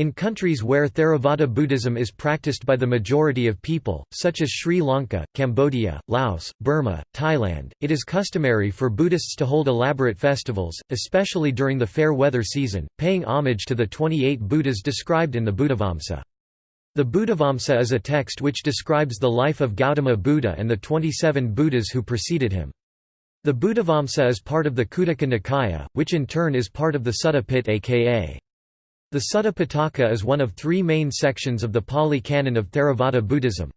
In countries where Theravada Buddhism is practiced by the majority of people, such as Sri Lanka, Cambodia, Laos, Burma, Thailand, it is customary for Buddhists to hold elaborate festivals, especially during the fair weather season, paying homage to the 28 Buddhas described in the Buddhavamsa. The Buddhavamsa is a text which describes the life of Gautama Buddha and the 27 Buddhas who preceded him. The Buddhavamsa is part of the Khuddaka Nikaya, which in turn is part of the Sutta Pitaka aka. The Sutta Pitaka is one of three main sections of the Pali Canon of Theravada Buddhism.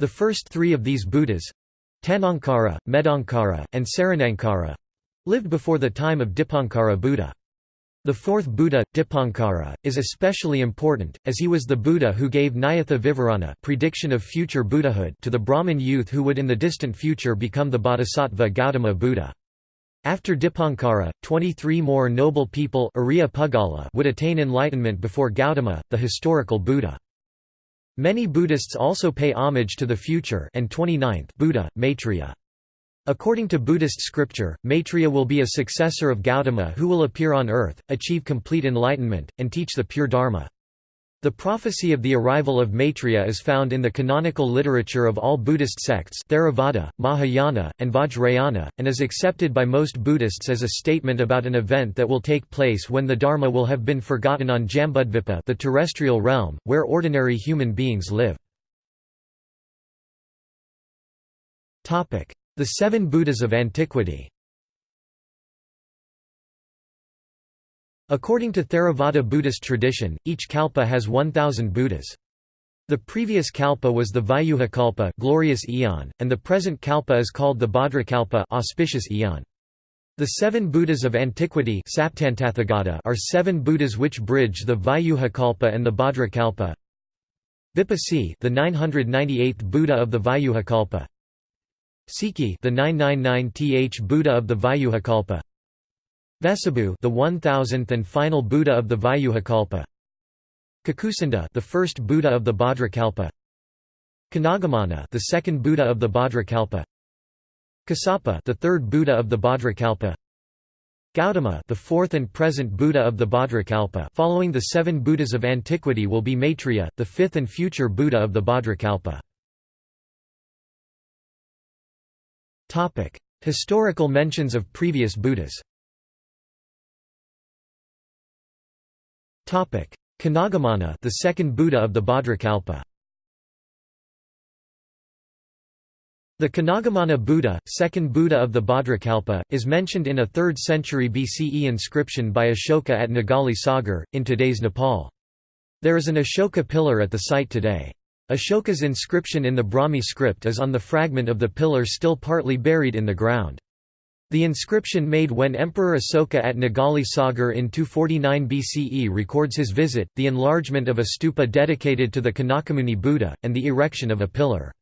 The first three of these Buddhas—Tanankara, Medankara, and Saranankara—lived before the time of Dipankara Buddha. The fourth Buddha, Dipankara, is especially important, as he was the Buddha who gave Nyatha Vivarana prediction of future Buddhahood to the Brahmin youth who would in the distant future become the Bodhisattva Gautama Buddha. After Dipankara, 23 more noble people would attain enlightenment before Gautama, the historical Buddha. Many Buddhists also pay homage to the future and 29th Buddha, Maitreya. According to Buddhist scripture, Maitreya will be a successor of Gautama who will appear on earth, achieve complete enlightenment, and teach the pure Dharma. The prophecy of the arrival of Maitreya is found in the canonical literature of all Buddhist sects Theravada, Mahayana, and Vajrayana, and is accepted by most Buddhists as a statement about an event that will take place when the Dharma will have been forgotten on Jambudvipa the terrestrial realm, where ordinary human beings live. The Seven Buddhas of Antiquity According to Theravada Buddhist tradition, each kalpa has 1,000 Buddhas. The previous kalpa was the Vyuha kalpa glorious eon, and the present kalpa is called the Bhadrakalpa auspicious eon. The seven Buddhas of antiquity are seven Buddhas which bridge the Vyuha kalpa and the Bhadrakalpa. Vipassi the 998th Buddha of the Vyuha kalpa. Sikhi the 999th Buddha of the Vyuha kalpa. The 1000th and final Buddha of the Vyuhakalpa. Kakusandha, the first Buddha of the Bhadrakalpa. Kanagamana, the second Buddha of the Bhadrakalpa. Kassapa, the third Buddha of the Bhadrakalpa. Gautama, the fourth and present Buddha of the Bhadrakalpa. Following the seven Buddhas of antiquity will be Maitreya, the fifth and future Buddha of the Bhadrakalpa. Topic: Historical mentions of previous Buddhas. Kanagamana the second Buddha of the Bhadrakalpa The Kanagamana Buddha, second Buddha of the Bhadrakalpa, is mentioned in a 3rd century BCE inscription by Ashoka at Nigali Sagar, in today's Nepal. There is an Ashoka pillar at the site today. Ashoka's inscription in the Brahmi script is on the fragment of the pillar still partly buried in the ground. The inscription made when Emperor Asoka at Nigali Sagar in 249 BCE records his visit, the enlargement of a stupa dedicated to the Kanakamuni Buddha, and the erection of a pillar.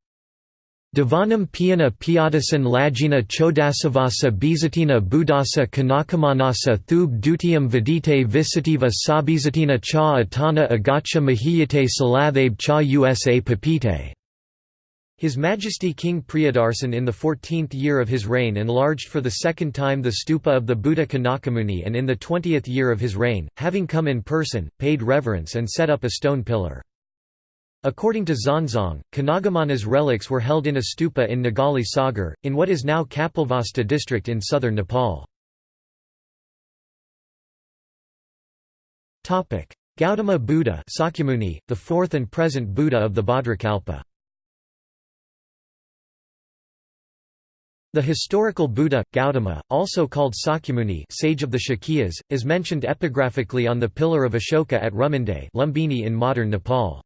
Divanam Piyana Piyadasan Lajina Chodasavasa Bizatina Buddhasa Kanakamanasa Thub Dutiyam Vidite Visitiva Sabizatina Cha Atana Agacha Mahiyate Salathabe Cha Usa Papite his Majesty King Priyadarsan in the 14th year of his reign enlarged for the second time the stupa of the Buddha Kanakamuni and in the 20th year of his reign, having come in person, paid reverence and set up a stone pillar. According to Xuanzang, Kanagamana's relics were held in a stupa in Nigali Sagar, in what is now Kapilvastu district in southern Nepal. Gautama Buddha Sakyamuni, the fourth and present Buddha of the Bhadrakalpa The historical Buddha, Gautama, also called Sakyamuni sage of the Shakyas, is mentioned epigraphically on the pillar of Ashoka at Rummindei Lumbini in modern Nepal.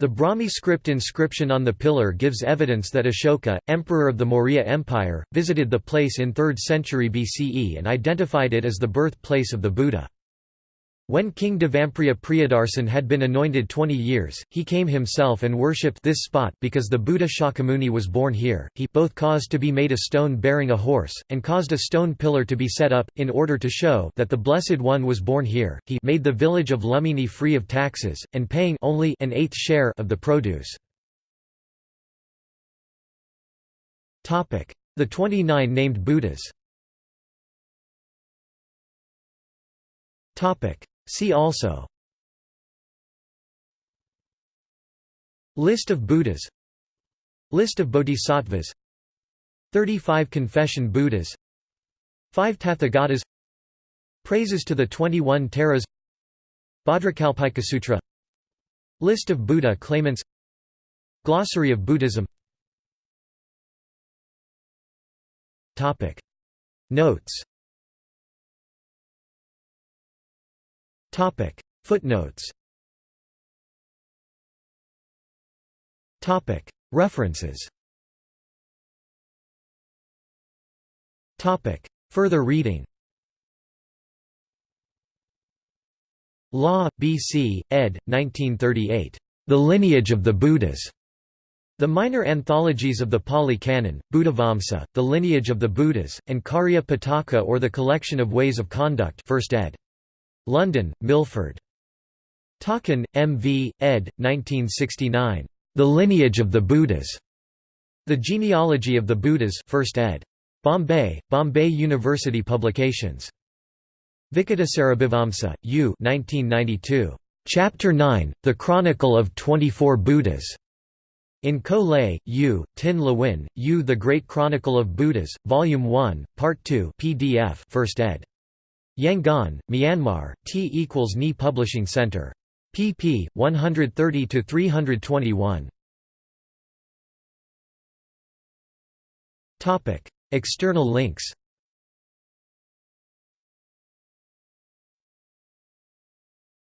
The Brahmi script inscription on the pillar gives evidence that Ashoka, emperor of the Maurya Empire, visited the place in 3rd century BCE and identified it as the birthplace of the Buddha. When King Devampriya Priyadarsan had been anointed 20 years, he came himself and worshipped this spot because the Buddha Shakyamuni was born here. He both caused to be made a stone bearing a horse, and caused a stone pillar to be set up, in order to show that the Blessed One was born here. He made the village of Lumbini free of taxes, and paying only an eighth share of the produce. The 29 named Buddhas See also. List of Buddhas. List of Bodhisattvas. 35 Confession Buddhas. 5 Tathagatas. Praises to the 21 Taras. Sutra. List of Buddha claimants. Glossary of Buddhism. Notes. Topic Footnotes Topic References Topic Further reading Law, B.C., ed. 1938. The Lineage of the Buddhas. The minor anthologies of the Pali Canon, Buddhavamsa, The Lineage of the Buddhas, and Karya Pitaka or The Collection of Ways of Conduct 1st ed. London, Milford. Takan, M. V., ed. 1969. The Lineage of the Buddhas. The Genealogy of the Buddhas 1st ed. Bombay, Bombay University Publications. Vicittasarabhivamsa, U. 1992. Chapter 9, The Chronicle of 24 Buddhas. In Ko Lay, U, Tin Lwin, U. The Great Chronicle of Buddhas, Volume 1, Part 2 PDF 1st ed. Yangon, Myanmar, T equals Ni Publishing Center. pp. 130–321. External links